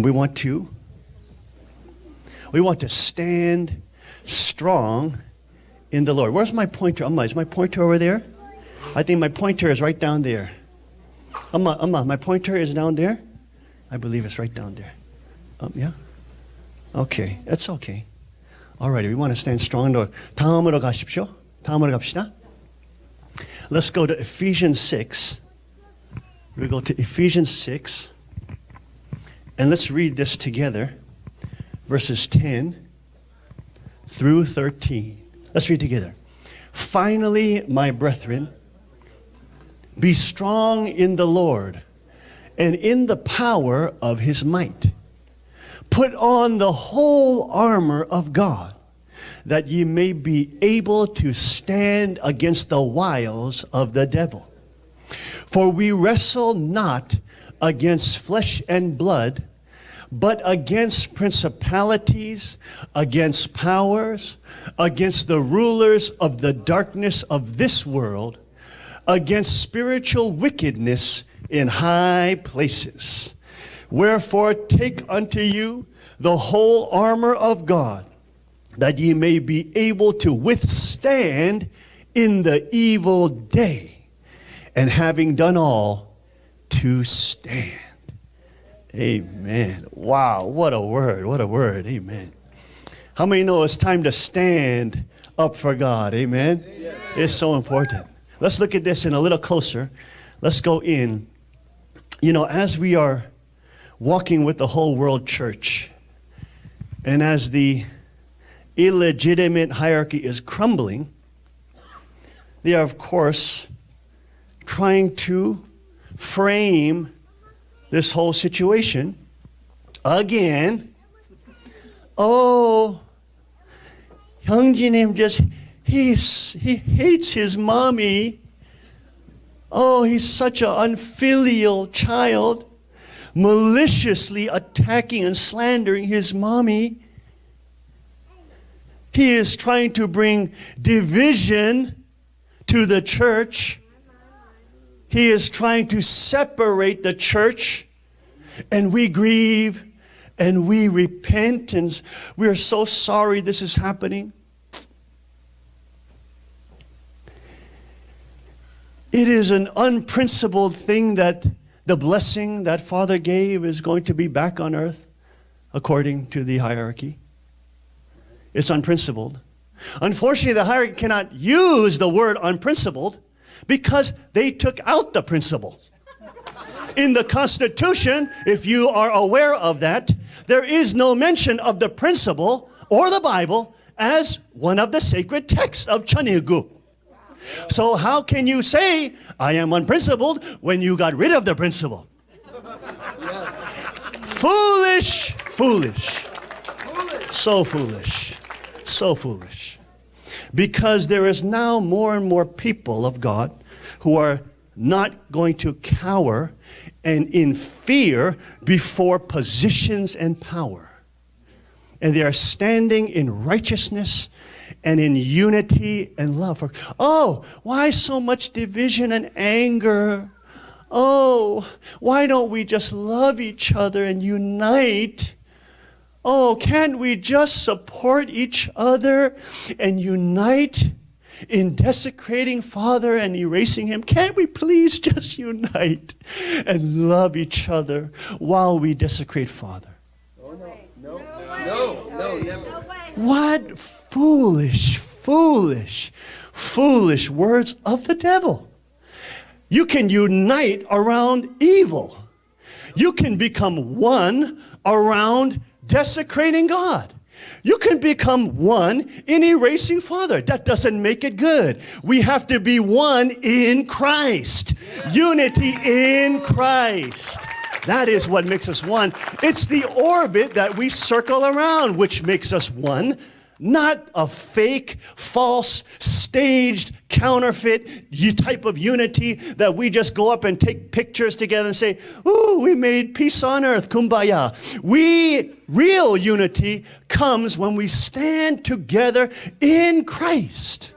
And we want to we want to stand strong in the Lord. Where's my pointer? Amma, is my pointer over there? I think my pointer is right down there. Amma, Amma, my pointer is down there? I believe it's right down there. Um, yeah? Okay, that's okay. Alrighty, we want to stand strong in the Lord. 다음으로 가십시오. 다음으로 갑시다. Let's go to Ephesians 6. We go to Ephesians 6. And let's read this together. Verses 10 through 13. Let's read together. Finally, my brethren, be strong in the Lord and in the power of his might. Put on the whole armor of God, that ye may be able to stand against the wiles of the devil. For we wrestle not against flesh and blood, but against principalities, against powers, against the rulers of the darkness of this world, against spiritual wickedness in high places. Wherefore take unto you the whole armor of God, that ye may be able to withstand in the evil day, and having done all, to stand. Amen. Wow, what a word, what a word. Amen. How many know it's time to stand up for God? Amen. Yes. It's so important. Let's look at this in a little closer. Let's go in. You know, as we are walking with the whole world church, and as the illegitimate hierarchy is crumbling, they are, of course, trying to frame this whole situation again. Oh, Hyung Jin just, he's, he hates his mommy. Oh, he's such an unfilial child, maliciously attacking and slandering his mommy. He is trying to bring division to the church. He is trying to separate the church, and we grieve and we repent, and we are so sorry this is happening. It is an unprincipled thing that the blessing that Father gave is going to be back on earth according to the hierarchy. It's unprincipled. Unfortunately, the hierarchy cannot use the word unprincipled because they took out the principle. In the Constitution, if you are aware of that, there is no mention of the principle or the Bible as one of the sacred texts of Cheon Il Guk. So how can you say, I am unprincipled, when you got rid of the principle? Foolish, foolish. So foolish. So foolish. Because there is now more and more people of God who are not going to cower and in fear before positions and power. And they are standing in righteousness and in unity and love. Oh, why so much division and anger? Oh, why don't we just love each other and unite? Oh, can't we just support each other and unite in desecrating Father and erasing Him? Can't we please just unite and love each other while we desecrate Father? Oh, no, no, no, no, never. What foolish, foolish, foolish words of the devil. You can unite around evil. You can become one around desecrating God. You can become one in erasing Father. That doesn't make it good. We have to be one in Christ. Unity in Christ. That is what makes us one. It's the orbit that we circle around which makes us one not a fake, false, staged, counterfeit type of unity that we just go up and take pictures together and say, Ooh, we made peace on earth, kumbaya. We, real unity comes when we stand together in Christ.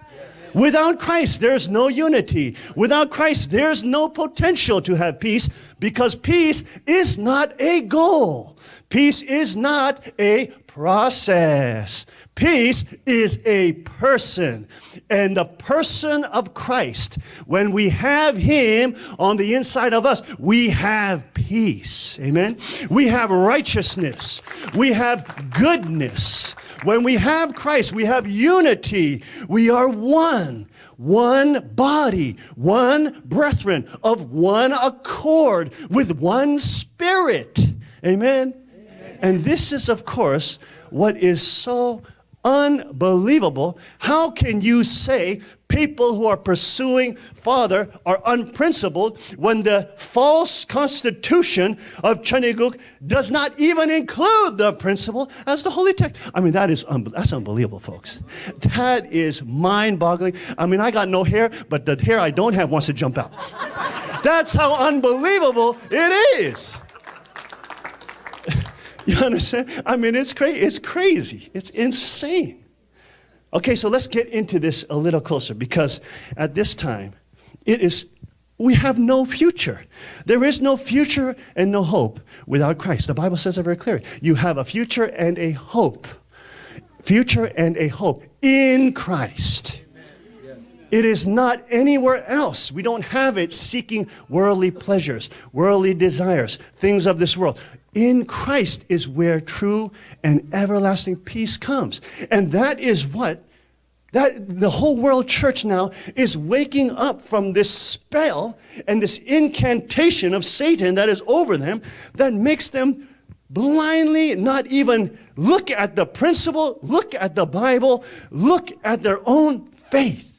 Without Christ, there's no unity. Without Christ, there's no potential to have peace Because peace is not a goal. Peace is not a process. Peace is a person. And the person of Christ, when we have Him on the inside of us, we have peace. Amen. We have righteousness. We have goodness. When we have Christ, we have unity. We are one one body, one brethren, of one accord, with one spirit. Amen? Amen. And this is, of course, what is so unbelievable. How can you say people who are pursuing Father are unprincipled when the false constitution of Cheon Il Guk does not even include the principle as the holy text? I mean, that is un- that's unbelievable, folks. That is mind-boggling. I mean, I got no hair, but the hair I don't have wants to jump out. That's how unbelievable it is. You understand? I mean, it's crazy. It's crazy. It's insane. Okay, so let's get into this a little closer because at this time, it is we have no future. There is no future and no hope without Christ. The Bible says it very clearly. You have a future and a hope. Future and a hope in Christ. It is not anywhere else. We don't have it seeking worldly pleasures, worldly desires, things of this world. In Christ is where true and everlasting peace comes. And that is what that the whole world church now is waking up from this spell and this incantation of Satan that is over them that makes them blindly not even look at the principle, look at the Bible, look at their own faith.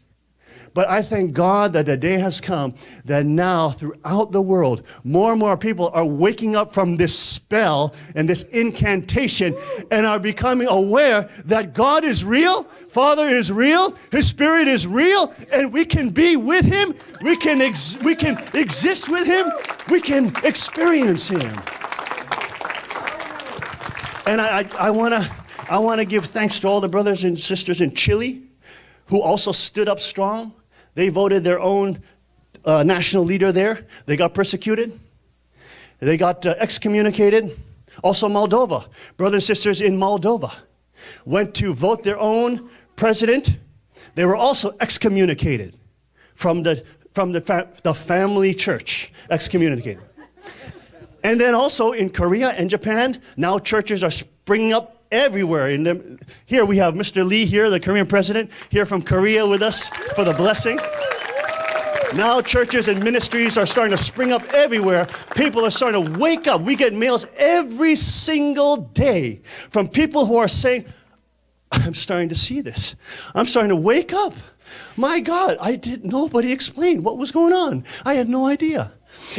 But I thank God that the day has come that now throughout the world, more and more people are waking up from this spell and this incantation and are becoming aware that God is real, Father is real, His Spirit is real, and we can be with Him, we can, we can exist with Him, we can experience Him. And I, I, I want to I wanna give thanks to all the brothers and sisters in Chile who also stood up strong they voted their own uh, national leader there. They got persecuted. They got uh, excommunicated. Also, Moldova, brothers and sisters in Moldova, went to vote their own president. They were also excommunicated from the, from the, fa- the family church, excommunicated. and then also in Korea and Japan, now churches are springing up everywhere. In the, here we have Mr. Lee here, the Korean president, here from Korea with us for the blessing. Now churches and ministries are starting to spring up everywhere. People are starting to wake up. We get mails every single day from people who are saying, I'm starting to see this. I'm starting to wake up. My God, I did nobody explained what was going on. I had no idea.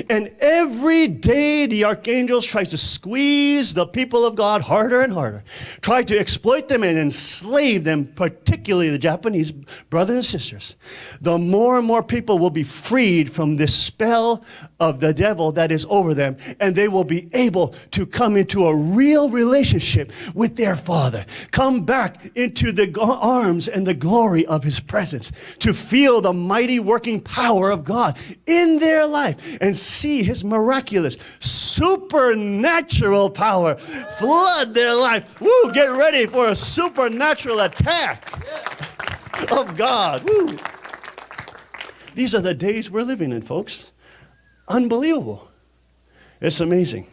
And every day the archangels try to squeeze the people of God harder and harder, try to exploit them and enslave them, particularly the Japanese brothers and sisters. The more and more people will be freed from this spell of the devil that is over them, and they will be able to come into a real relationship with their Father, come back into the arms and the glory of His presence, to feel the mighty working power of God in their life and see his miraculous, supernatural power flood their life. Woo, get ready for a supernatural attack of God. Woo. These are the days we're living in, folks. Unbelievable. It's amazing.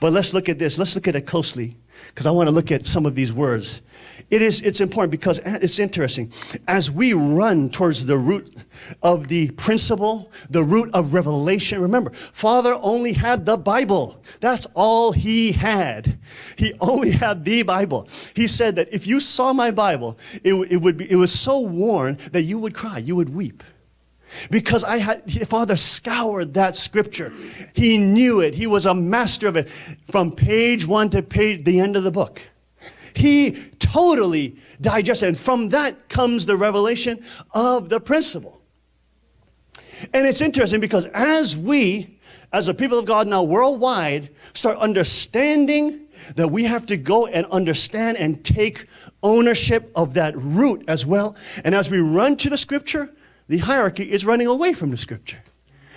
But let's look at this. Let's look at it closely because I want to look at some of these words. It is, it's important because it's interesting. As we run towards the root of the principle, the root of revelation, remember, Father only had the Bible. That's all he had. He only had the Bible. He said that if you saw my Bible, it, it would be, it was so worn that you would cry, you would weep. Because I had, Father scoured that scripture. He knew it. He was a master of it from page one to page, the end of the book. He totally digested. And from that comes the revelation of the principle. And it's interesting because as we, as a people of God now worldwide, start understanding that we have to go and understand and take ownership of that root as well. And as we run to the scripture, the hierarchy is running away from the scripture.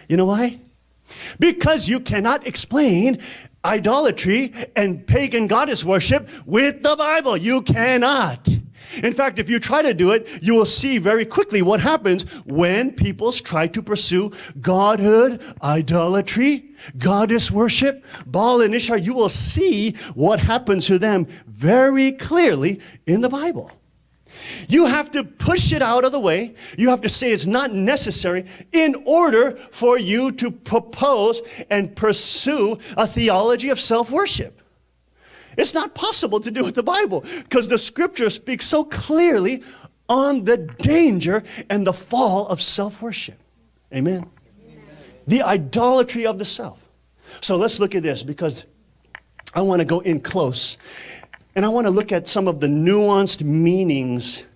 You know why? Because you cannot explain idolatry and pagan goddess worship with the Bible. You cannot. In fact, if you try to do it, you will see very quickly what happens when people try to pursue godhood, idolatry, goddess worship, Baal and Ishtar. You will see what happens to them very clearly in the Bible. You have to push it out of the way. You have to say it's not necessary in order for you to propose and pursue a theology of self worship. It's not possible to do with the Bible because the scripture speaks so clearly on the danger and the fall of self worship. Amen. Amen. The idolatry of the self. So let's look at this because I want to go in close and I want to look at some of the nuanced meanings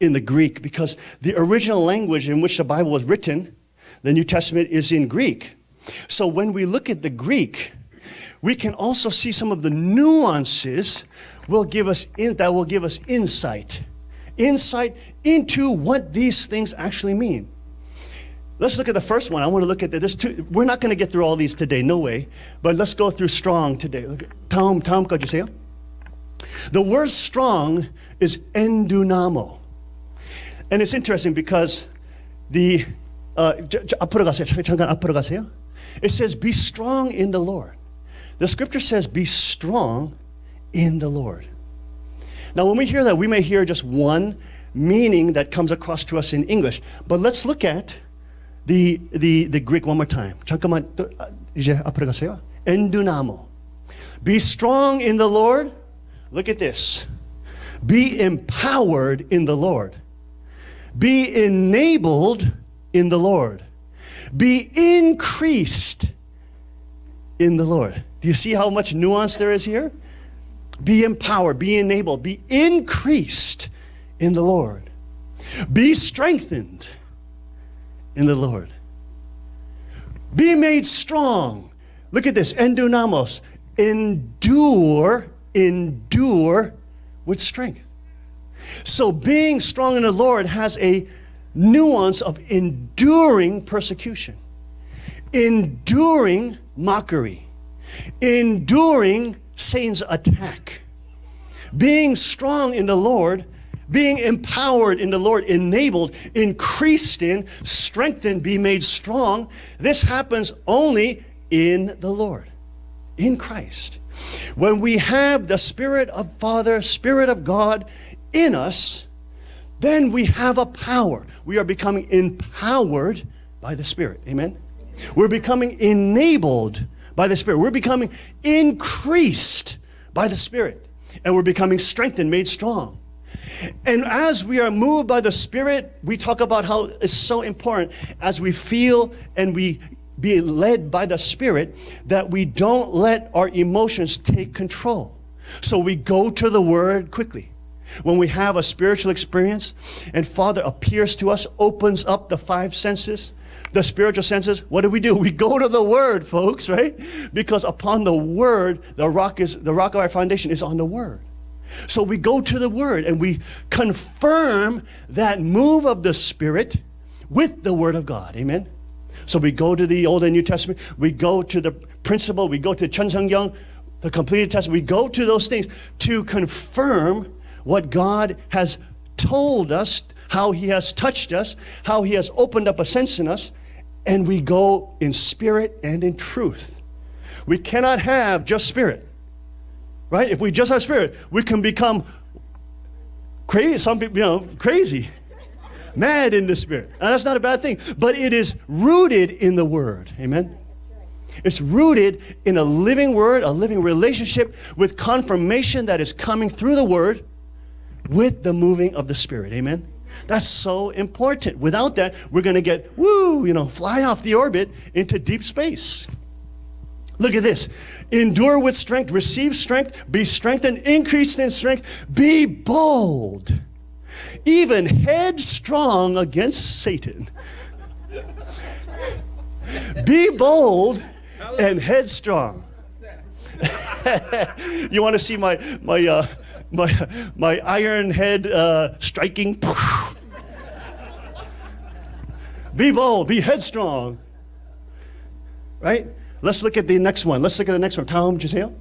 in the Greek because the original language in which the Bible was written, the New Testament, is in Greek. So when we look at the Greek, we can also see some of the nuances will give us in, that will give us insight. Insight into what these things actually mean. Let's look at the first one. I want to look at this. Two, we're not going to get through all these today, no way. But let's go through strong today. Tom, Tom, could you say? The word strong is endunamo. And it's interesting because the uh, 앞으로 가세요. 잠깐 앞으로 가세요. It says, "Be strong in the Lord." The scripture says, be strong in the Lord. Now, when we hear that, we may hear just one meaning that comes across to us in English. But let's look at the, the, the Greek one more time. 잠깐만, 이제 앞으로 가세요. Endunamo. Be strong in the Lord. Look at this. Be empowered in the Lord. Be enabled in the Lord. Be increased in the Lord. Do you see how much nuance there is here? Be empowered, be enabled, be increased in the Lord. Be strengthened in the Lord. Be made strong. Look at this, endunamos. Endure, endure with strength. So being strong in the Lord has a nuance of enduring persecution, enduring mockery enduring Satan's attack, being strong in the Lord, being empowered in the Lord, enabled, increased in, strengthened, be made strong. This happens only in the Lord, in Christ. When we have the Spirit of Father, Spirit of God in us, then we have a power. We are becoming empowered by the Spirit. Amen? We're becoming enabled by the Spirit. We're becoming increased by the Spirit. And we're becoming strengthened, made strong. And as we are moved by the Spirit, we talk about how it's so important as we feel and we be led by the Spirit that we don't let our emotions take control. So we go to the Word quickly. When we have a spiritual experience and Father appears to us, opens up the five senses, the spiritual senses, what do we do? We go to the word, folks, right? Because upon the word, the rock is the rock of our foundation is on the word. So we go to the word and we confirm that move of the spirit with the word of God. Amen. So we go to the Old and New Testament, we go to the principle, we go to Cheon Seong Gyeong, the completed testament. We go to those things to confirm what God has told us, how he has touched us, how he has opened up a sense in us, and we go in spirit and in truth. We cannot have just spirit, right? If we just have spirit, we can become crazy. Some people, you know, crazy, mad in the spirit. And that's not a bad thing, but it is rooted in the word. Amen. It's rooted in a living word, a living relationship with confirmation that is coming through the word with the moving of the spirit. Amen. That's so important. Without that, we're going to get, woo, you know, fly off the orbit into deep space. Look at this. Endure with strength, receive strength, be strengthened, increase in strength, be bold, even headstrong against Satan. be bold and headstrong. you want to see my, my, uh, my, my iron head uh, striking. be bold, be headstrong. right? Let's look at the next one. Let's look at the next one. Tom Giselle.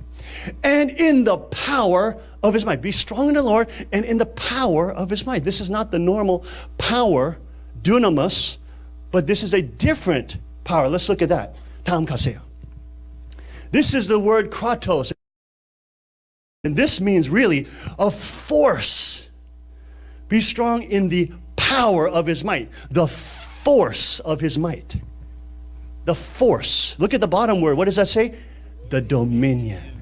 And in the power of his might. Be strong in the Lord and in the power of his might. This is not the normal power, dunamis, but this is a different power. Let's look at that. Tam kaseo. This is the word kratos. And this means really a force. Be strong in the power of his might. The force of his might. The force. Look at the bottom word. What does that say? The dominion.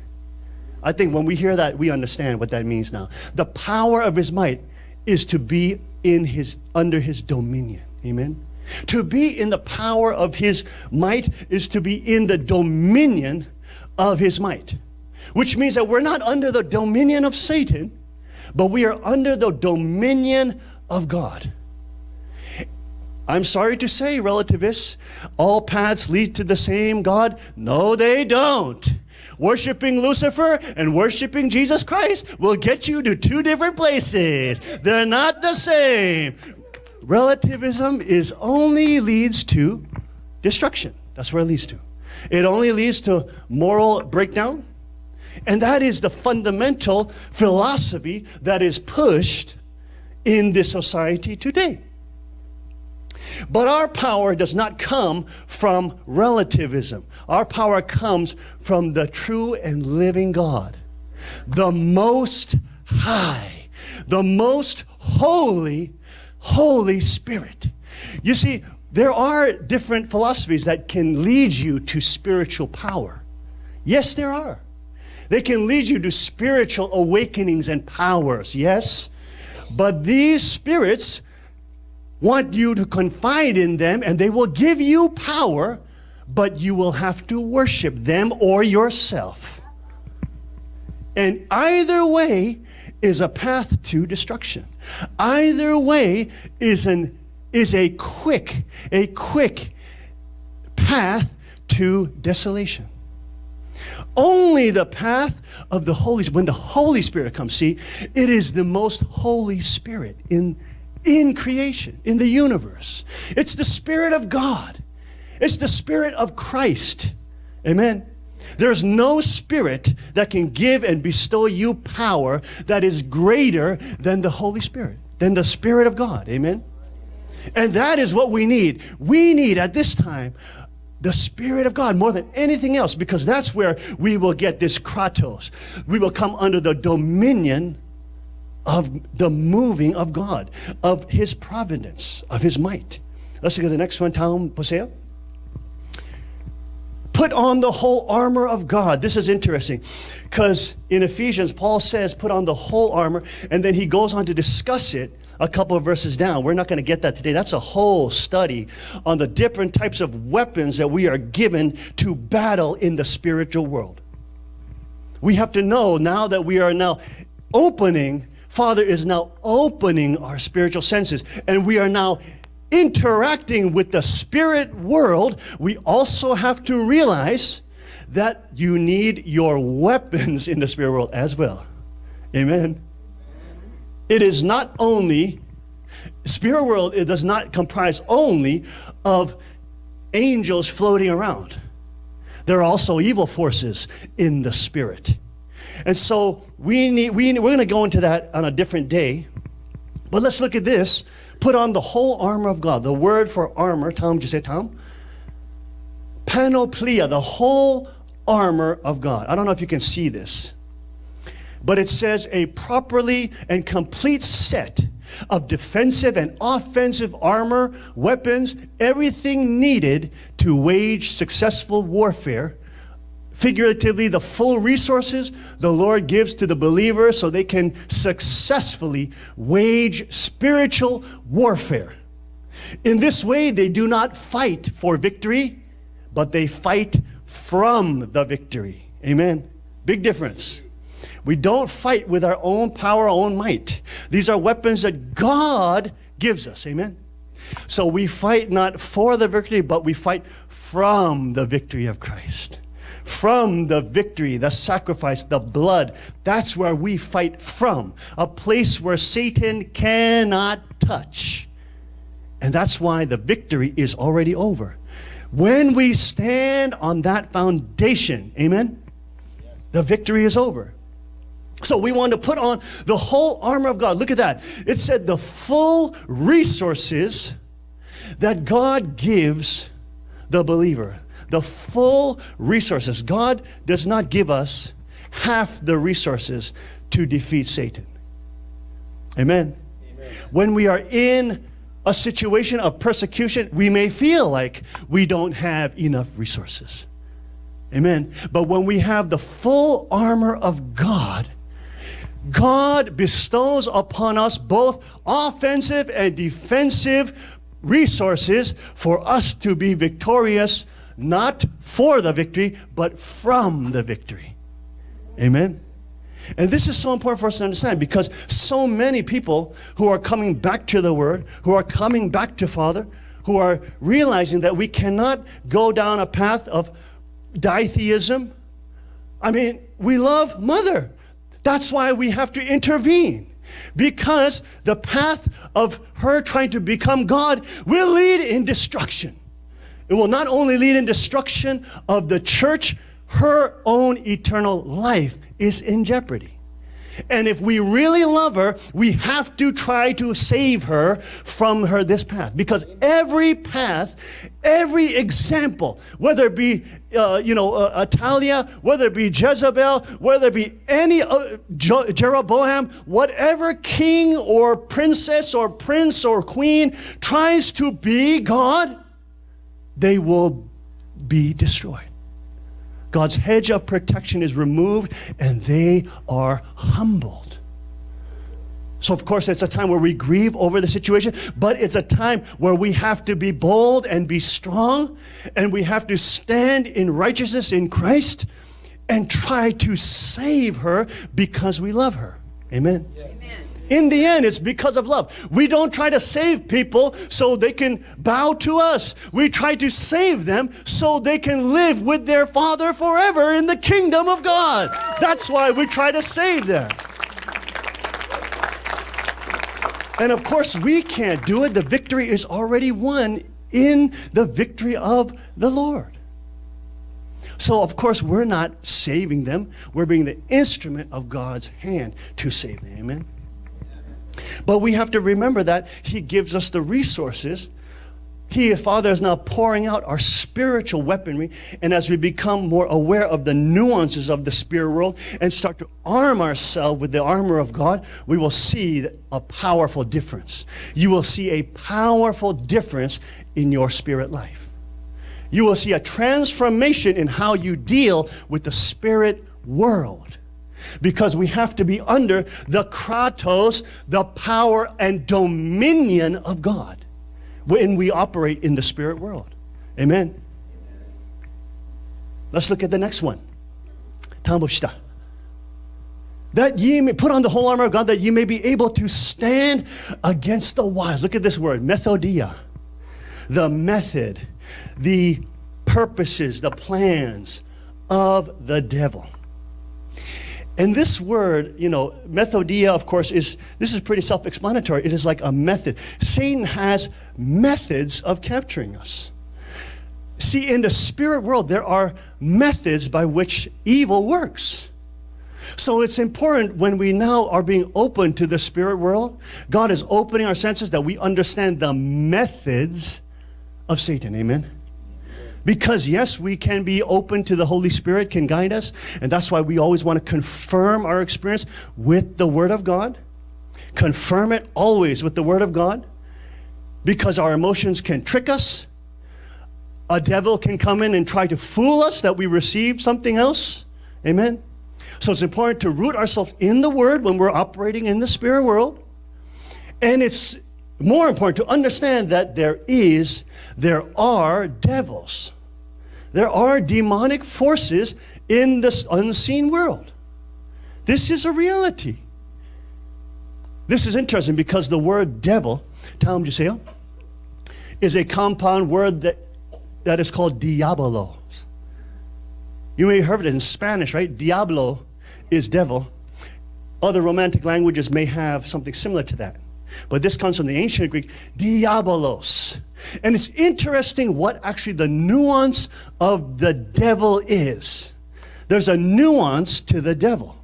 I think when we hear that, we understand what that means now. The power of his might is to be in his under his dominion. Amen. To be in the power of his might is to be in the dominion of his might. Which means that we're not under the dominion of Satan, but we are under the dominion of God. I'm sorry to say, relativists, all paths lead to the same God. No, they don't. Worshiping Lucifer and worshiping Jesus Christ will get you to two different places. They're not the same. Relativism is only leads to destruction. That's where it leads to. It only leads to moral breakdown. And that is the fundamental philosophy that is pushed in this society today. But our power does not come from relativism. Our power comes from the true and living God, the most high, the most holy, Holy Spirit. You see, there are different philosophies that can lead you to spiritual power. Yes, there are. They can lead you to spiritual awakenings and powers, yes. But these spirits want you to confide in them and they will give you power, but you will have to worship them or yourself. And either way is a path to destruction. Either way is an is a quick, a quick path to desolation. Only the path of the Holy Spirit, when the Holy Spirit comes, see, it is the most Holy Spirit in in creation, in the universe. It's the Spirit of God. It's the Spirit of Christ. Amen. There's no spirit that can give and bestow you power that is greater than the Holy Spirit, than the Spirit of God. Amen. And that is what we need. We need at this time the Spirit of God more than anything else because that's where we will get this kratos. We will come under the dominion of the moving of God, of His providence, of His might. Let's look at the next one, Tom Poseo. Put on the whole armor of God. This is interesting because in Ephesians, Paul says, put on the whole armor, and then he goes on to discuss it a couple of verses down. We're not going to get that today. That's a whole study on the different types of weapons that we are given to battle in the spiritual world. We have to know now that we are now opening Father is now opening our spiritual senses, and we are now interacting with the spirit world. We also have to realize that you need your weapons in the spirit world as well. Amen. It is not only spirit world, it does not comprise only of angels floating around. There are also evil forces in the spirit. And so we need, we, we're going to go into that on a different day. But let's look at this. Put on the whole armor of God. The word for armor, Tom, did you say Tom? Panoplia, the whole armor of God. I don't know if you can see this, but it says a properly and complete set of defensive and offensive armor, weapons, everything needed to wage successful warfare figuratively the full resources the Lord gives to the believer so they can successfully wage spiritual warfare. In this way, they do not fight for victory, but they fight from the victory. Amen. Big difference. We don't fight with our own power, our own might. These are weapons that God gives us. Amen. So we fight not for the victory, but we fight from the victory of Christ from the victory, the sacrifice, the blood. That's where we fight from, a place where Satan cannot touch. And that's why the victory is already over. When we stand on that foundation, amen, the victory is over. So we want to put on the whole armor of God. Look at that. It said the full resources that God gives the believer. The full resources. God does not give us half the resources to defeat Satan. Amen. Amen. When we are in a situation of persecution, we may feel like we don't have enough resources. Amen. But when we have the full armor of God, God bestows upon us both offensive and defensive resources for us to be victorious, not for the victory, but from the victory. Amen. And this is so important for us to understand because so many people who are coming back to the Word, who are coming back to Father, who are realizing that we cannot go down a path of ditheism. I mean, we love Mother. That's why we have to intervene. Because the path of her trying to become God will lead in destruction. It will not only lead in destruction of the church, her own eternal life is in jeopardy. And if we really love her, we have to try to save her from her this path. Because every path, every example, whether it be, uh, you know, uh, Athaliah, whether it be Jezebel, whether it be any uh, Jeroboam, whatever king or princess or prince or queen tries to be God, they will be destroyed. God's hedge of protection is removed and they are humbled. So, of course, it's a time where we grieve over the situation, but it's a time where we have to be bold and be strong, and we have to stand in righteousness in Christ and try to save her because we love her. Amen. Amen. In the end, it's because of love. We don't try to save people so they can bow to us. We try to save them so they can live with their Father forever in the kingdom of God. That's why we try to save them. And of course, we can't do it. The victory is already won in the victory of the Lord. So, of course, we're not saving them. We're being the instrument of God's hand to save them. Amen. But we have to remember that He gives us the resources. He, Father, is now pouring out our spiritual weaponry. And as we become more aware of the nuances of the spirit world and start to arm ourselves with the armor of God, we will see a powerful difference. You will see a powerful difference in your spirit life. You will see a transformation in how you deal with the spirit world because we have to be under the kratos, the power and dominion of God when we operate in the spirit world. Amen. Let's look at the next one. That ye may put on the whole armor of God that ye may be able to stand against the wise. Look at this word, methodia. The method, the purposes, the plans of the devil. And this word, you know, methodia, of course, is this is pretty self-explanatory. It is like a method. Satan has methods of capturing us. See, in the spirit world, there are methods by which evil works. So it's important when we now are being open to the spirit world, God is opening our senses that we understand the methods of Satan. Amen. Because, yes, we can be open to the Holy Spirit, can guide us. And that's why we always want to confirm our experience with the Word of God. Confirm it always with the Word of God. Because our emotions can trick us. A devil can come in and try to fool us that we receive something else. Amen. So it's important to root ourselves in the Word when we're operating in the spirit world. And it's more important to understand that there is, there are devils. There are demonic forces in this unseen world. This is a reality. This is interesting because the word devil, Tom Giselle, is a compound word that, that is called diablo. You may have heard it in Spanish, right? Diablo is devil. Other romantic languages may have something similar to that. But this comes from the ancient Greek, diabolos. And it's interesting what actually the nuance of the devil is. There's a nuance to the devil.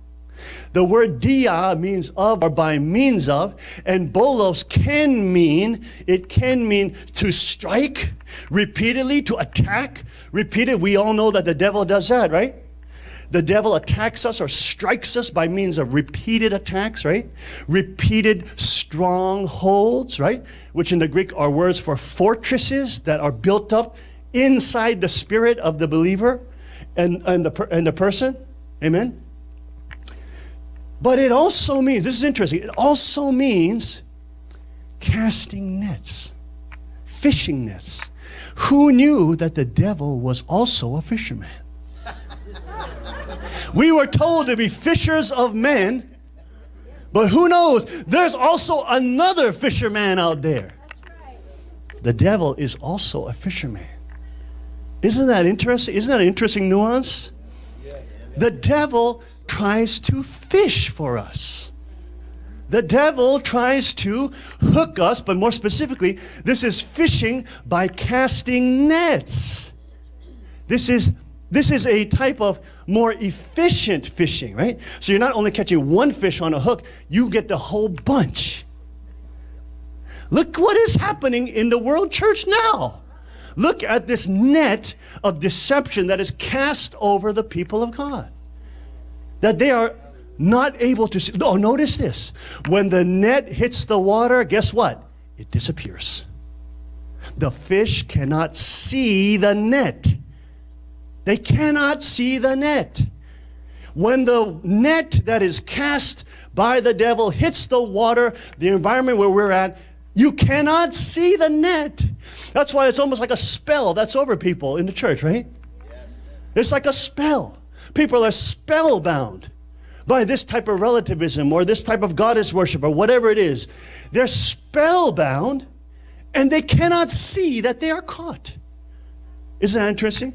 The word dia means of or by means of, and bolos can mean, it can mean to strike repeatedly, to attack repeatedly. We all know that the devil does that, right? The devil attacks us or strikes us by means of repeated attacks, right? Repeated strongholds, right? Which in the Greek are words for fortresses that are built up inside the spirit of the believer and, and, the, and the person. Amen? But it also means, this is interesting, it also means casting nets, fishing nets. Who knew that the devil was also a fisherman? we were told to be fishers of men, but who knows? There's also another fisherman out there. The devil is also a fisherman. Isn't that interesting? Isn't that an interesting nuance? The devil tries to fish for us. The devil tries to hook us, but more specifically, this is fishing by casting nets. This is this is a type of more efficient fishing, right? So you're not only catching one fish on a hook, you get the whole bunch. Look what is happening in the world church now. Look at this net of deception that is cast over the people of God that they are not able to see. Oh, notice this. When the net hits the water, guess what? It disappears. The fish cannot see the net. They cannot see the net. When the net that is cast by the devil hits the water, the environment where we're at, you cannot see the net. That's why it's almost like a spell that's over people in the church, right? It's like a spell. People are spellbound by this type of relativism or this type of goddess worship or whatever it is. They're spellbound and they cannot see that they are caught. Isn't that interesting?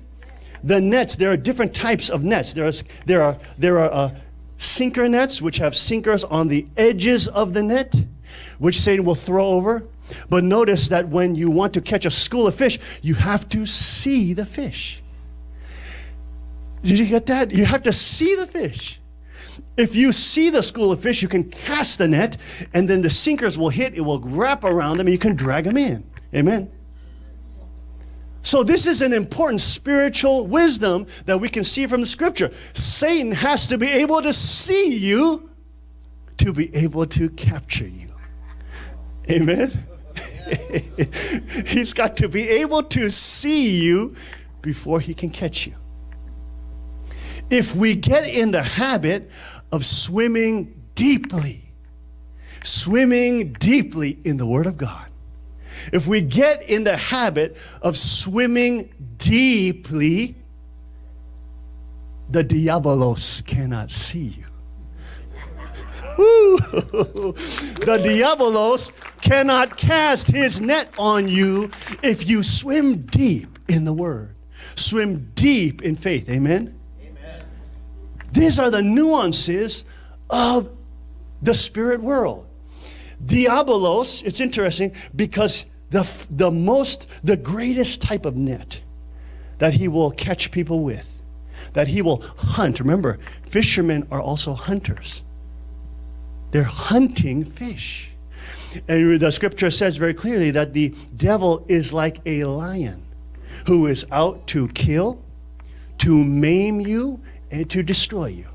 The nets, there are different types of nets. There, is, there are, there are uh, sinker nets, which have sinkers on the edges of the net, which Satan will throw over. But notice that when you want to catch a school of fish, you have to see the fish. Did you get that? You have to see the fish. If you see the school of fish, you can cast the net, and then the sinkers will hit, it will wrap around them, and you can drag them in. Amen. So, this is an important spiritual wisdom that we can see from the scripture. Satan has to be able to see you to be able to capture you. Amen. He's got to be able to see you before he can catch you if we get in the habit of swimming deeply, swimming deeply in the Word of God, if we get in the habit of swimming deeply, the diabolos cannot see you. the diabolos cannot cast his net on you if you swim deep in the Word, swim deep in faith. Amen? These are the nuances of the spirit world. Diabolos, it's interesting because the, the most, the greatest type of net that he will catch people with, that he will hunt. Remember, fishermen are also hunters. They're hunting fish. And the scripture says very clearly that the devil is like a lion who is out to kill, to maim you, and to destroy you.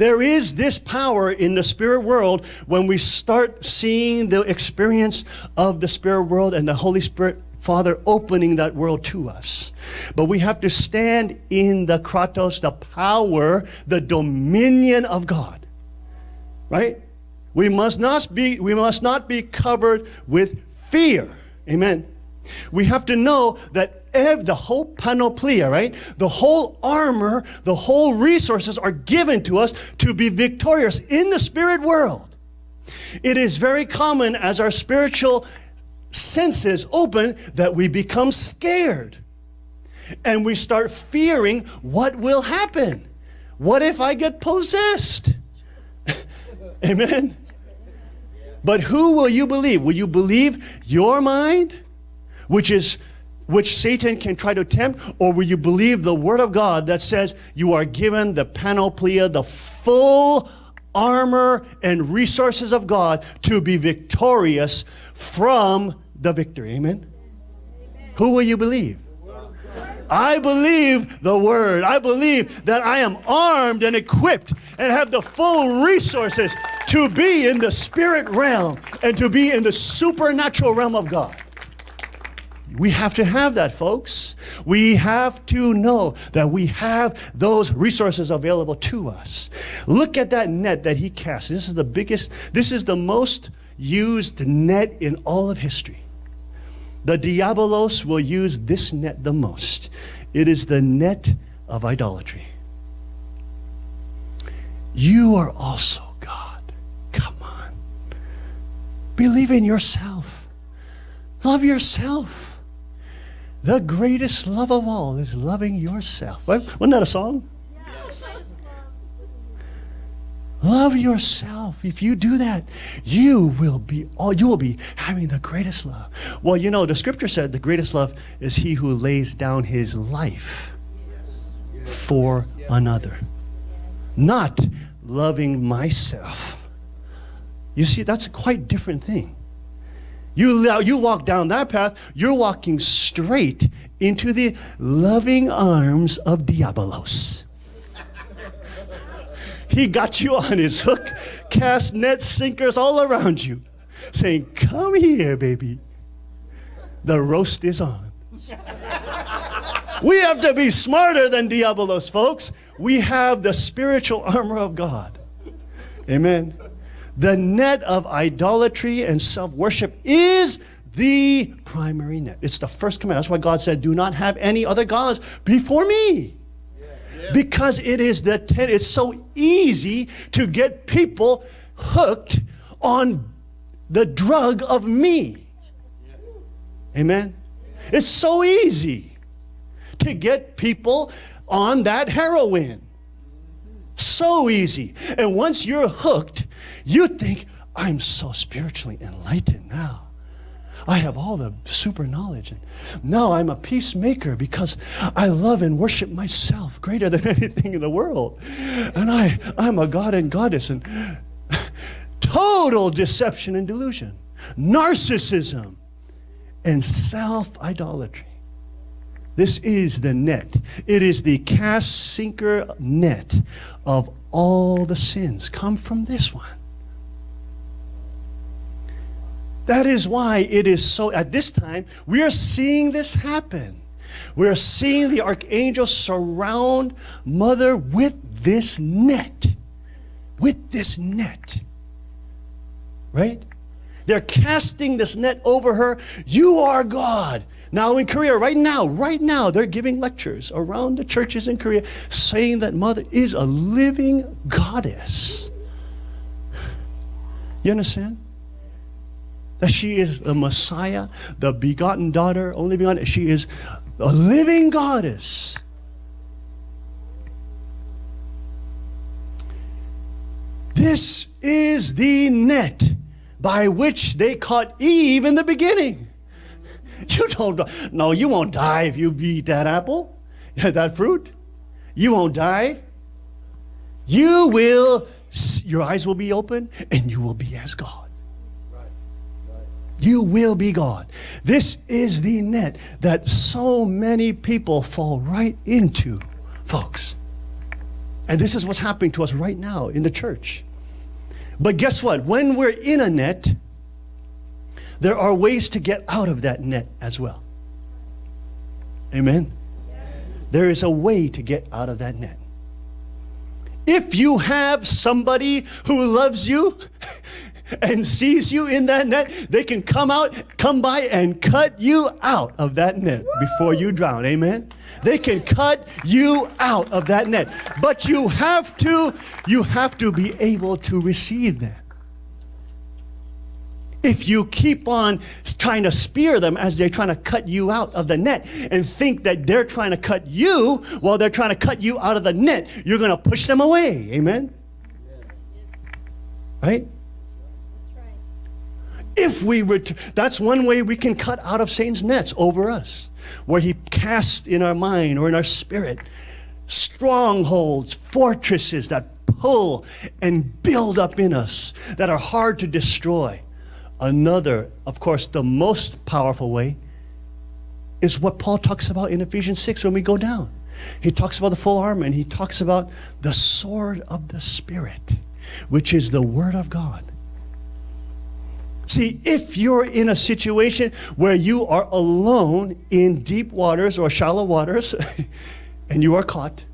There is this power in the spirit world when we start seeing the experience of the spirit world and the Holy Spirit Father opening that world to us. But we have to stand in the kratos, the power, the dominion of God. Right? We must not be we must not be covered with fear. Amen. We have to know that ev- the whole panoplia, right? The whole armor, the whole resources are given to us to be victorious in the spirit world. It is very common as our spiritual senses open that we become scared and we start fearing what will happen. What if I get possessed? Amen. But who will you believe? Will you believe your mind, which is which Satan can try to tempt, or will you believe the word of God that says you are given the panoplia, the full armor and resources of God to be victorious from the victory? Amen. Who will you believe? I believe the word. I believe that I am armed and equipped and have the full resources to be in the spirit realm and to be in the supernatural realm of God. We have to have that, folks. We have to know that we have those resources available to us. Look at that net that he cast. This is the biggest, this is the most used net in all of history. The diabolos will use this net the most. It is the net of idolatry. You are also God. Come on. Believe in yourself. Love yourself. The greatest love of all is loving yourself. Wasn't that a song? Love yourself. If you do that, you will be all you will be having the greatest love. Well, you know, the scripture said the greatest love is he who lays down his life for another. Not loving myself. You see, that's a quite different thing. You, you walk down that path, you're walking straight into the loving arms of Diabolos. He got you on his hook, cast net sinkers all around you, saying, Come here, baby. The roast is on. we have to be smarter than Diabolos, folks. We have the spiritual armor of God. Amen. The net of idolatry and self worship is the primary net. It's the first command. That's why God said, Do not have any other gods before me because it is the ten, it's so easy to get people hooked on the drug of me. Amen. It's so easy to get people on that heroin. So easy. And once you're hooked, you think, I'm so spiritually enlightened now. I have all the super knowledge. And now I'm a peacemaker because I love and worship myself greater than anything in the world. And I, I'm a god and goddess. And total deception and delusion, narcissism, and self idolatry. This is the net. It is the cast sinker net of all the sins come from this one. That is why it is so, at this time, we are seeing this happen. We are seeing the archangel surround mother with this net. With this net. Right? They're casting this net over her. You are God. Now in Korea, right now, right now, they're giving lectures around the churches in Korea saying that mother is a living goddess. You understand? That she is the Messiah, the begotten daughter, only begotten. She is a living goddess. This is the net by which they caught Eve in the beginning. You don't, no, you won't die if you eat that apple, that fruit. You won't die. You will, your eyes will be open and you will be as God. You will be God. This is the net that so many people fall right into, folks. And this is what's happening to us right now in the church. But guess what? When we're in a net, there are ways to get out of that net as well. Amen? There is a way to get out of that net. If you have somebody who loves you and sees you in that net, they can come out, come by and cut you out of that net before you drown. Amen. They can cut you out of that net. But you have to you have to be able to receive that. If you keep on trying to spear them as they're trying to cut you out of the net and think that they're trying to cut you while they're trying to cut you out of the net, you're going to push them away. Amen? Right? If we ret- that's one way we can cut out of Satan's nets over us, where he casts in our mind or in our spirit strongholds, fortresses that pull and build up in us that are hard to destroy. Another, of course, the most powerful way is what Paul talks about in Ephesians 6 when we go down. He talks about the full armor and he talks about the sword of the Spirit, which is the Word of God. See, if you're in a situation where you are alone in deep waters or shallow waters and you are caught,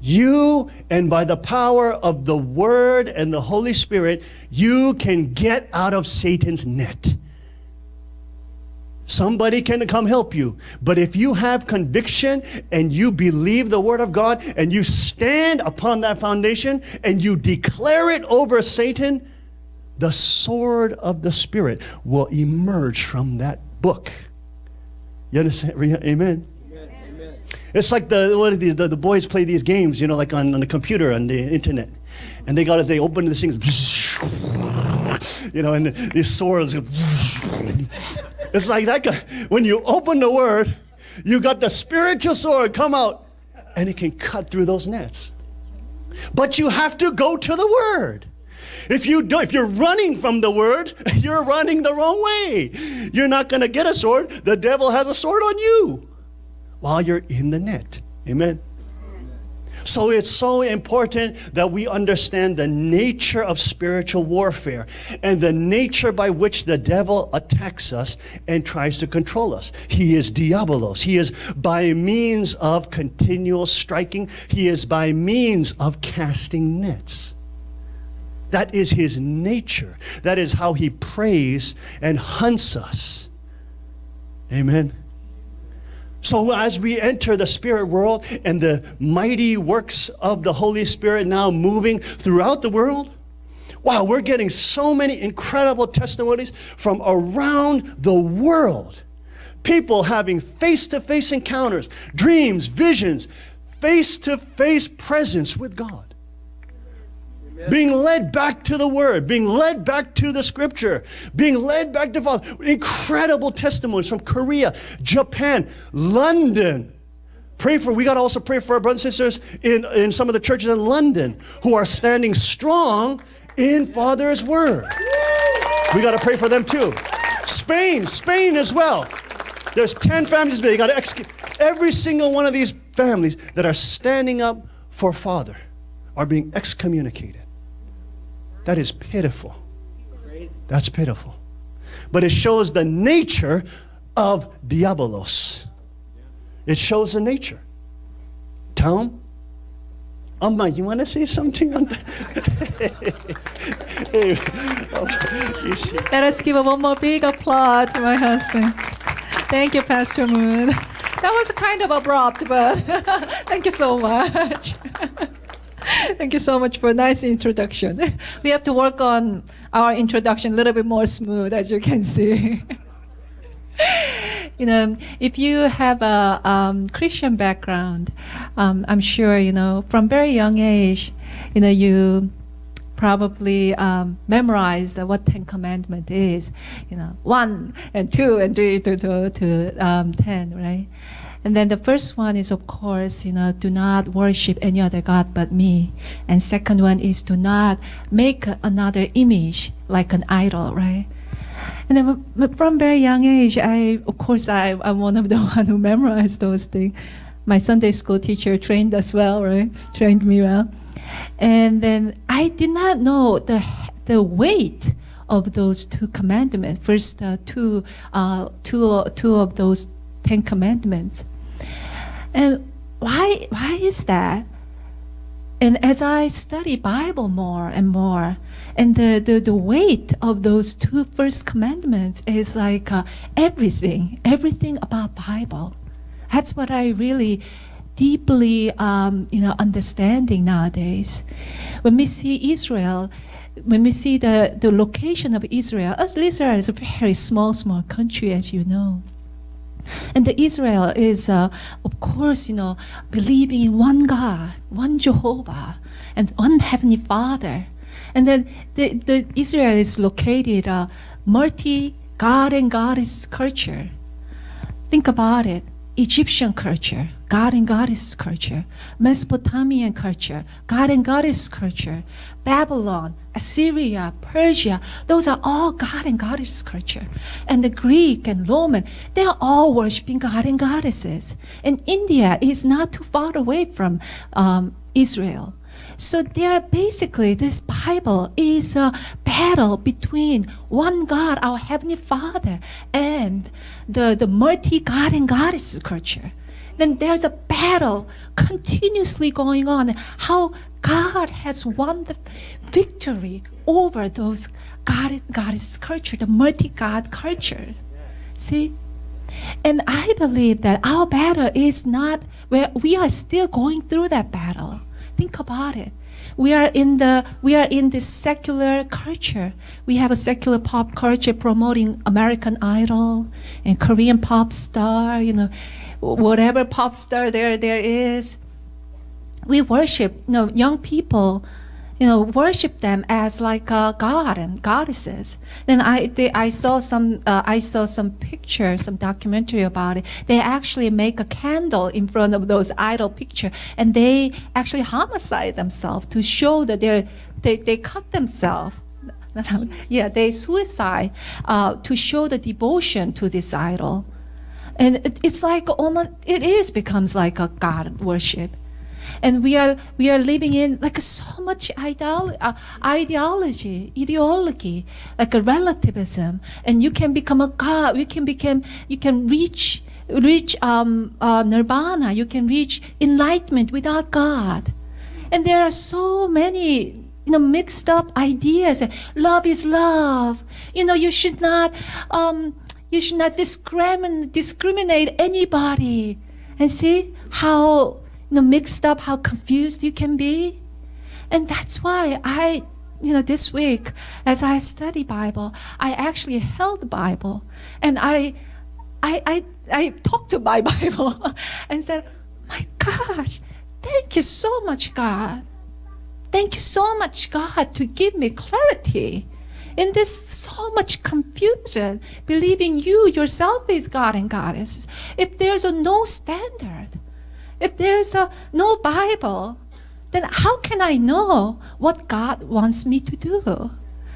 you and by the power of the Word and the Holy Spirit, you can get out of Satan's net. Somebody can come help you. But if you have conviction and you believe the Word of God and you stand upon that foundation and you declare it over Satan, the sword of the Spirit will emerge from that book. You understand? Amen. Amen. It's like the what are these, the, the boys play these games, you know, like on, on the computer on the internet, and they got it. They open this thing, you know, and these swords. It's like that guy. When you open the word, you got the spiritual sword come out, and it can cut through those nets. But you have to go to the word. If you do, if you're running from the word, you're running the wrong way. You're not going to get a sword. The devil has a sword on you while you're in the net. Amen. So it's so important that we understand the nature of spiritual warfare and the nature by which the devil attacks us and tries to control us. He is diabolos. He is by means of continual striking. He is by means of casting nets. That is his nature. That is how he prays and hunts us. Amen. So, as we enter the spirit world and the mighty works of the Holy Spirit now moving throughout the world, wow, we're getting so many incredible testimonies from around the world. People having face to face encounters, dreams, visions, face to face presence with God being led back to the Word, being led back to the Scripture, being led back to Father. Incredible testimonies from Korea, Japan, London. Pray for, we got to also pray for our brothers and sisters in, in some of the churches in London who are standing strong in Father's Word. We got to pray for them too. Spain, Spain as well. There's 10 families, but you got to execute every single one of these families that are standing up for Father are being excommunicated. That is pitiful. That's pitiful. But it shows the nature of diabolos. It shows the nature. Tom? Amma, you want to say something on that? Let us give a one more big applause to my husband. Thank you, Pastor Moon. That was kind of abrupt, but thank you so much. Thank you so much for a nice introduction. We have to work on our introduction a little bit more smooth, as you can see. you know, if you have a um, Christian background, um, I'm sure you know from very young age, you know you probably um, memorized what Ten Commandment is. You know, one and two and three to to, to um, ten, right? And then the first one is, of course, you know, do not worship any other God but me. And second one is do not make another image like an idol, right? And then from very young age, I, of course, I, I'm one of the one who memorized those things. My Sunday school teacher trained as well, right? Trained me well. And then I did not know the, the weight of those two commandments. First, uh, two, uh, two, two of those Ten Commandments. And why, why is that? And as I study Bible more and more, and the, the, the weight of those two first commandments is like uh, everything, everything about Bible. That's what I really deeply, um, you know, understanding nowadays. When we see Israel, when we see the, the location of Israel, Israel is a very small, small country, as you know. And the Israel is, uh, of course, you know, believing in one God, one Jehovah, and one Heavenly Father. And then the, the Israel is located a multi God and goddess culture. Think about it. Egyptian culture, God and goddess culture, Mesopotamian culture, God and goddess culture, Babylon, Assyria, Persia, those are all God and goddess culture. And the Greek and Roman, they're all worshiping God and goddesses. And India is not too far away from um, Israel. So there basically this Bible is a battle between one God, our Heavenly Father, and the, the multi God and goddess culture. Then there's a battle continuously going on. How God has won the victory over those God goddess culture, the multi God culture. See? And I believe that our battle is not where we are still going through that battle. Think about it. We are in the we are in this secular culture. We have a secular pop culture promoting American Idol and Korean pop star, you know, whatever pop star there there is. We worship, you know, young people you know, worship them as like a god and goddesses. Then I, they, I saw some, uh, I saw some pictures, some documentary about it. They actually make a candle in front of those idol picture, and they actually homicide themselves to show that they're, they, they cut themselves. yeah, they suicide uh, to show the devotion to this idol. And it, it's like almost, it is becomes like a god worship and we are we are living in like so much ideolo- uh, ideology ideology like a relativism. And you can become a god you can become you can reach reach um, uh, nirvana. You can reach enlightenment without god. And there are so many you know mixed up ideas. Love is love. You know you should not um, you should not discriminate discriminate anybody. And see how you know, mixed up, how confused you can be. And that's why I, you know, this week as I study Bible, I actually held the Bible and I, I, I, I talked to my Bible and said, my gosh, thank you so much, God. Thank you so much, God, to give me clarity in this so much confusion, believing you yourself is God and goddess. If there's a no standard, if there's a no Bible, then how can I know what God wants me to do?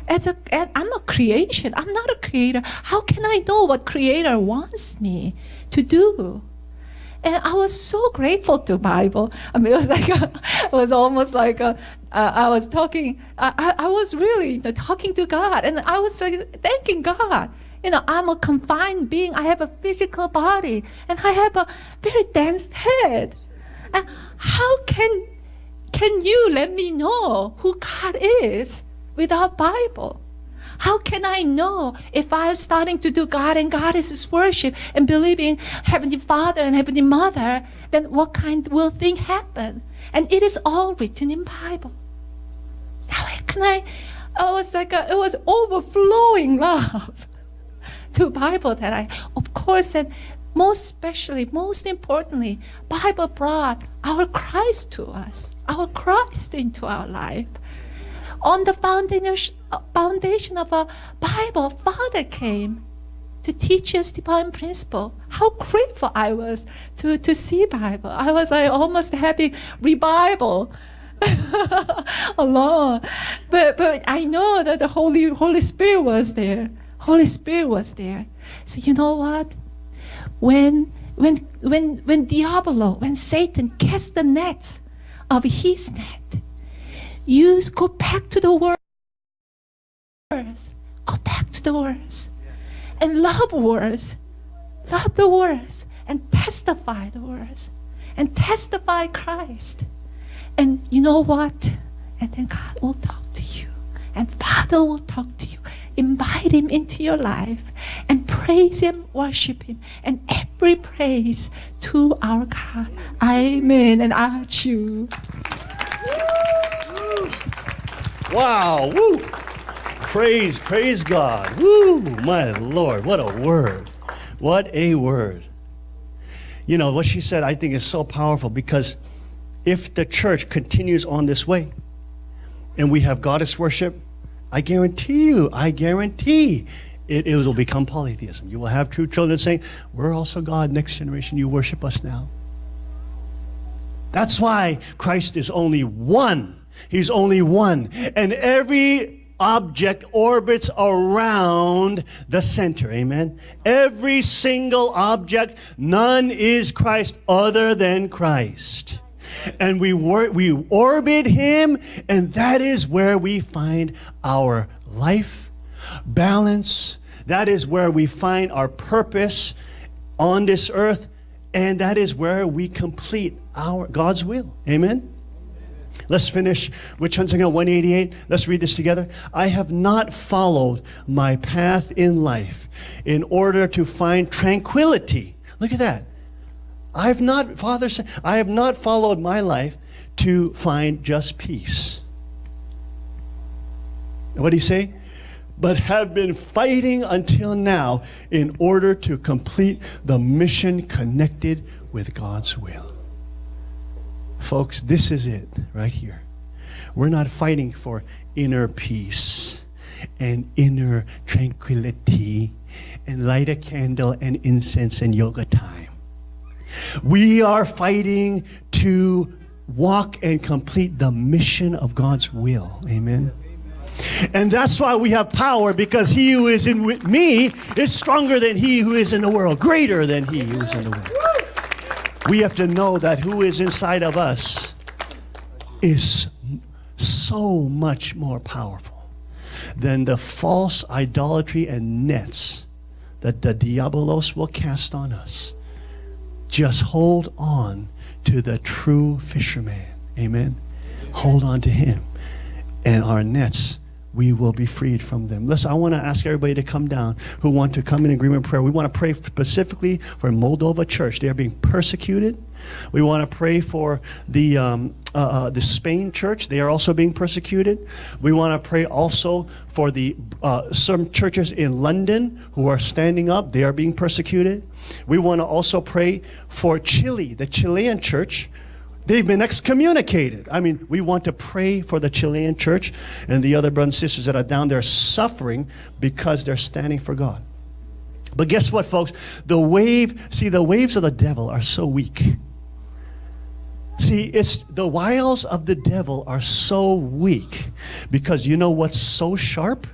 As a, as I'm a creation. I'm not a creator. How can I know what Creator wants me to do? And I was so grateful to Bible. I mean, it was like a, it was almost like a, uh, I was talking. I, I was really you know, talking to God, and I was like thanking God you know, I'm a confined being. I have a physical body and I have a very dense head. And how can can you let me know who God is without Bible? How can I know if I'm starting to do God and Goddesses worship and believing Heavenly Father and Heavenly Mother, then what kind will thing happen? And it is all written in Bible. How can I? Oh, I was like, a, it was overflowing love to Bible that I, of course, and most especially, most importantly, Bible brought our Christ to us, our Christ into our life. On the foundation, foundation of a Bible, Father came to teach us divine principle. How grateful I was to, to see Bible. I was like, almost having revival alone. But but I know that the Holy Holy Spirit was there. Holy Spirit was there. So you know what? When when when when Diablo, when Satan cast the net of his net, you go back to the words. Go back to the words. And love words. Love the words. And testify the words. And testify Christ. And you know what? And then God will talk to you. And Father will talk to you invite Him into your life and praise Him, worship Him, and every praise to our God. Amen. And you. Wow. Woo. Praise, praise God. Woo, my Lord. What a word. What a word. You know, what she said, I think is so powerful because if the church continues on this way, and we have goddess worship, I guarantee you, I guarantee it, it will become polytheism. You will have true children saying, We're also God, next generation, you worship us now. That's why Christ is only one. He's only one. And every object orbits around the center. Amen. Every single object, none is Christ other than Christ. And we, wor- we orbit him, and that is where we find our life, balance. That is where we find our purpose on this earth, and that is where we complete our God's will. Amen. Let's finish with Cheon Seong Gyeong 188. Let's read this together. I have not followed my path in life in order to find tranquility. Look at that. I have not, Father I have not followed my life to find just peace. What did he say? But have been fighting until now in order to complete the mission connected with God's will. Folks, this is it right here. We're not fighting for inner peace and inner tranquility and light a candle and incense and yoga time. We are fighting to walk and complete the mission of God's will. Amen. And that's why we have power because he who is in with me is stronger than he who is in the world, greater than he who is in the world. We have to know that who is inside of us is so much more powerful than the false idolatry and nets that the diabolos will cast on us. Just hold on to the true fisherman. Amen. Hold on to him. And our nets we will be freed from them. Listen, I want to ask everybody to come down who want to come in agreement prayer. We want to pray specifically for Moldova Church. They are being persecuted. We want to pray for the um, uh, uh, the Spain Church. They are also being persecuted. We want to pray also for the uh, some churches in London who are standing up. They are being persecuted. We want to also pray for Chile, the Chilean church They've been excommunicated. I mean, we want to pray for the Chilean church and the other brothers and sisters that are down there suffering because they're standing for God. But guess what, folks? The wave, see, the waves of the devil are so weak. See, it's the wiles of the devil are so weak because you know what's so sharp?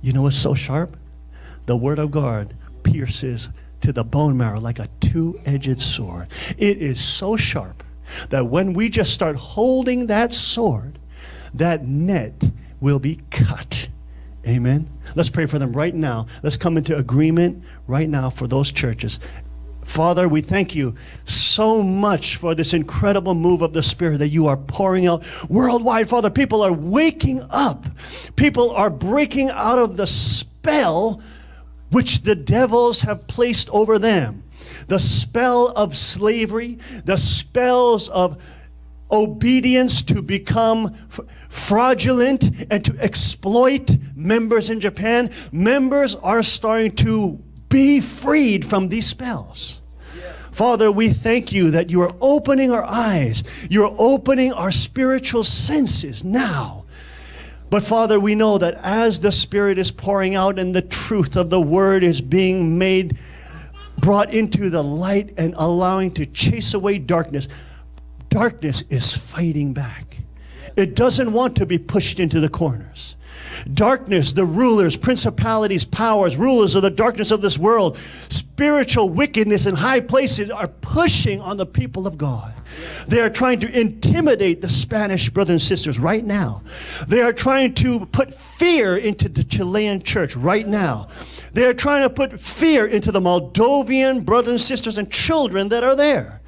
You know what's so sharp? The word of God pierces to the bone marrow like a two edged sword. It is so sharp that when we just start holding that sword, that net will be cut. Amen. Let's pray for them right now. Let's come into agreement right now for those churches. Father, we thank you so much for this incredible move of the Spirit that you are pouring out worldwide. Father, people are waking up. People are breaking out of the spell which the devils have placed over them the spell of slavery, the spells of obedience to become fraudulent and to exploit members in Japan, members are starting to be freed from these spells. Father, we thank you that you are opening our eyes. You're opening our spiritual senses now. But Father, we know that as the Spirit is pouring out and the truth of the Word is being made brought into the light and allowing to chase away darkness, darkness is fighting back. It doesn't want to be pushed into the corners. Darkness, the rulers, principalities, powers, rulers of the darkness of this world, spiritual wickedness in high places are pushing on the people of God. They are trying to intimidate the Spanish brothers and sisters right now. They are trying to put fear into the Chilean church right now. They are trying to put fear into the Moldovan brothers and sisters and children that are there.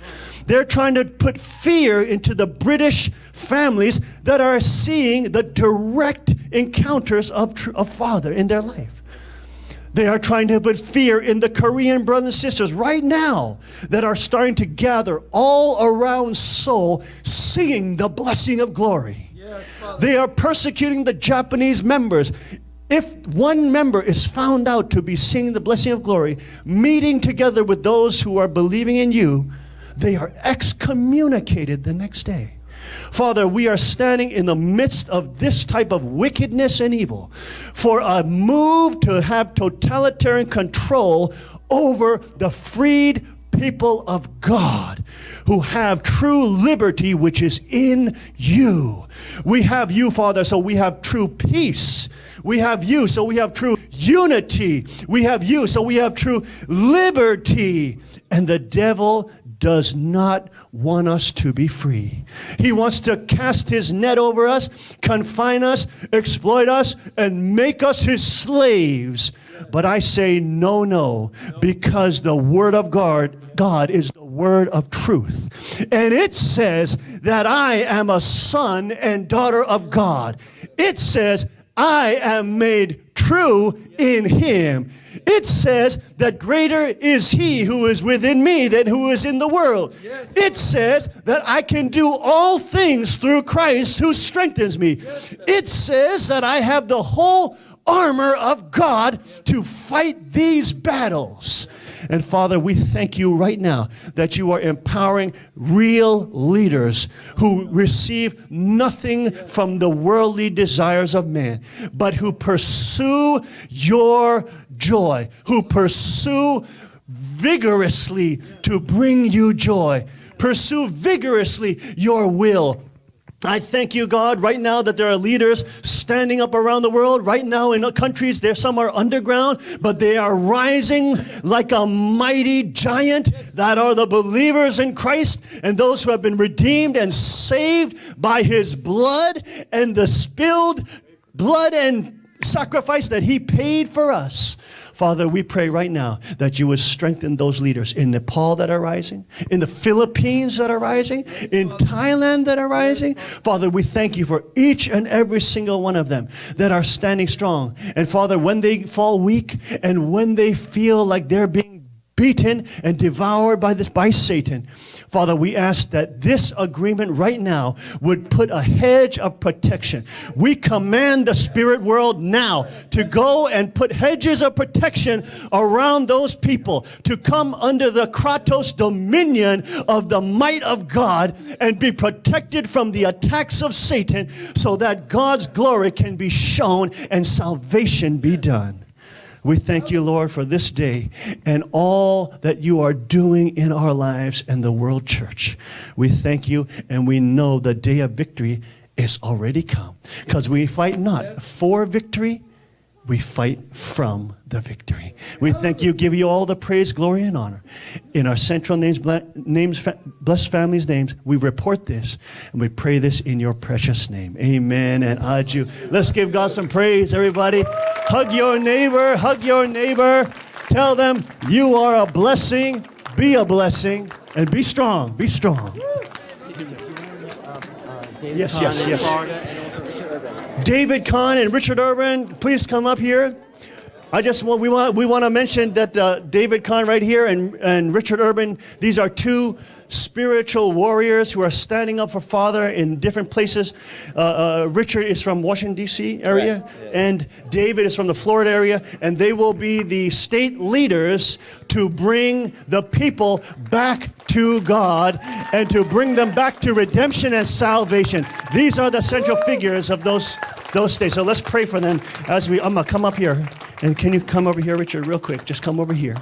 They're trying to put fear into the British families that are seeing the direct encounters of, of Father in their life. They are trying to put fear in the Korean brothers and sisters right now that are starting to gather all around Seoul singing the blessing of glory. They are persecuting the Japanese members. If one member is found out to be singing the blessing of glory, meeting together with those who are believing in you, they are excommunicated the next day. Father, we are standing in the midst of this type of wickedness and evil for a move to have totalitarian control over the freed people of God who have true liberty, which is in you. We have you, Father, so we have true peace. We have you, so we have true unity. We have you, so we have true liberty. And the devil does not want us to be free. He wants to cast his net over us, confine us, exploit us, and make us his slaves. But I say no, no, because the word of God, God is the word of truth. And it says that I am a son and daughter of God. It says I am made true in him. It says that greater is he who is within me than who is in the world. It says that I can do all things through Christ who strengthens me. It says that I have the whole armor of God to fight these battles. And Father, we thank you right now that you are empowering real leaders who receive nothing from the worldly desires of man, but who pursue your joy, who pursue vigorously to bring you joy. Pursue vigorously your will, I thank you, God, right now that there are leaders standing up around the world. Right now in countries, there some are underground, but they are rising like a mighty giant that are the believers in Christ and those who have been redeemed and saved by his blood and the spilled blood and sacrifice that he paid for us. Father, we pray right now that you would strengthen those leaders in Nepal that are rising, in the Philippines that are rising, in Thailand that are rising. Father, we thank you for each and every single one of them that are standing strong. And Father, when they fall weak and when they feel like they're being beaten and devoured by this by Satan, Father, we ask that this agreement right now would put a hedge of protection. We command the spirit world now to go and put hedges of protection around those people to come under the Kratos dominion of the might of God and be protected from the attacks of Satan so that God's glory can be shown and salvation be done. We thank you, Lord, for this day and all that you are doing in our lives and the world church. We thank you and we know the day of victory is already come because we fight not for victory, we fight from the victory. We thank you, give you all the praise, glory, and honor. In our central names, names, blessed families' names, we report this and we pray this in your precious name. Amen and aju. Let's give God some praise, everybody. Hug your neighbor, hug your neighbor. Tell them you are a blessing, be a blessing, and be strong. Be strong. Yes, yes, yes. David Kahn and Richard Urban, please come up here. I just want we want we want to mention that uh, David Kahn right here and and Richard Urban. These are two spiritual warriors who are standing up for Father in different places. Uh, uh, Richard is from Washington D.C. area, right. yeah. and David is from the Florida area, and they will be the state leaders to bring the people back to God and to bring them back to redemption and salvation. These are the central figures of those those days. So let's pray for them as we. I'm gonna come up here. And can you come over here, Richard, real quick? Just come over here.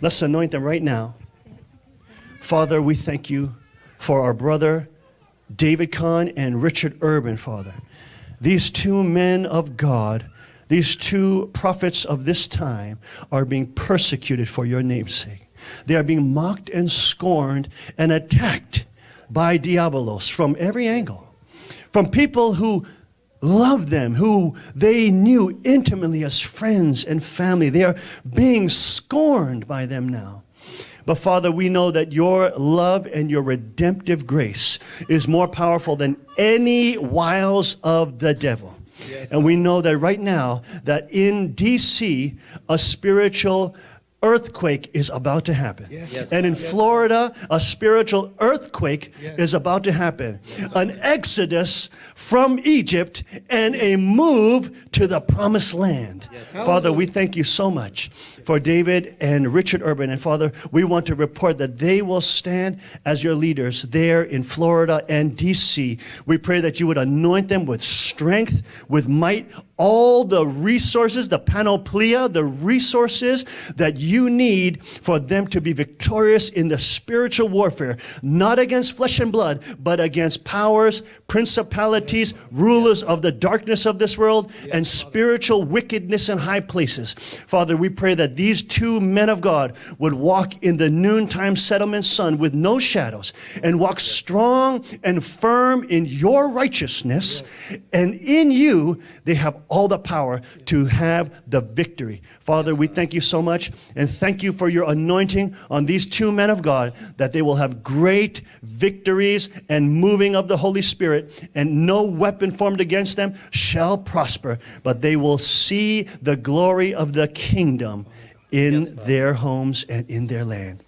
Let's anoint them right now. Father, we thank you for our brother David Kahn and Richard Urban, Father. These two men of God, these two prophets of this time, are being persecuted for your name's sake. They are being mocked and scorned and attacked by diabolos from every angle. From people who loved them, who they knew intimately as friends and family. They are being scorned by them now. But Father, we know that your love and your redemptive grace is more powerful than any wiles of the devil. Yes. And we know that right now, that in DC, a spiritual earthquake is about to happen. Yes. And in Florida, a spiritual earthquake is about to happen. An exodus from Egypt and a move to the promised land. Father, we thank you so much for David and Richard Urban. And Father, we want to report that they will stand as your leaders there in Florida and DC. We pray that you would anoint them with strength, with might, all the resources, the panoplia, the resources that you need for them to be victorious in the spiritual warfare, not against flesh and blood, but against powers, principalities, rulers of the darkness of this world, and spiritual wickedness in high places. Father, we pray that these two men of God would walk in the noontime settlement sun with no shadows and walk strong and firm in your righteousness. And in you, they have all the power to have the victory. Father, we thank you so much and thank you for your anointing on these two men of God that they will have great victories and moving of the Holy Spirit, and no weapon formed against them shall prosper, but they will see the glory of the kingdom in their homes and in their land.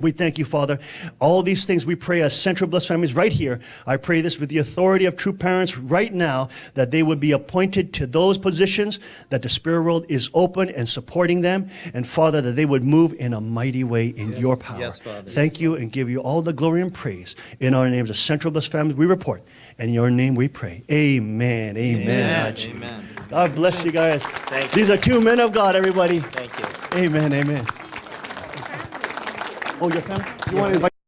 We thank you, Father. All these things we pray as Central Blessed Families right here. I pray this with the authority of true parents right now that they would be appointed to those positions, that the spirit world is open and supporting them, and Father, that they would move in a mighty way in your power. Yes. Thank you and give you all the glory and praise. In our names of Central Blessed Families, we report. And in your name we pray. Amen. Amen. Amen. Amen. God bless you guys. Thank you. These are two men of God, everybody. Thank you. Amen. Amen. Oh, your family? You want to invite?